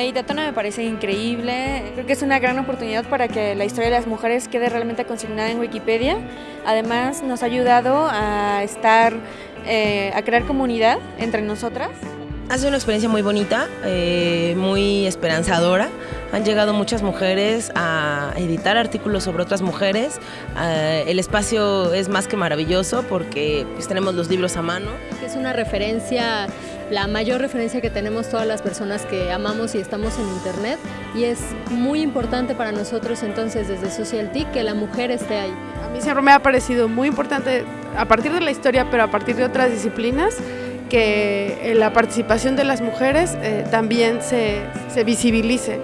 Meditatona me parece increíble, creo que es una gran oportunidad para que la historia de las mujeres quede realmente consignada en Wikipedia. Además nos ha ayudado a estar, eh, a crear comunidad entre nosotras. Ha sido una experiencia muy bonita, eh, muy esperanzadora. Han llegado muchas mujeres a editar artículos sobre otras mujeres. Eh, el espacio es más que maravilloso porque pues, tenemos los libros a mano. Es una referencia, la mayor referencia que tenemos todas las personas que amamos y estamos en Internet y es muy importante para nosotros entonces desde Social que la mujer esté ahí. A mí siempre me ha parecido muy importante a partir de la historia, pero a partir de otras disciplinas, que la participación de las mujeres eh, también se, se visibilice.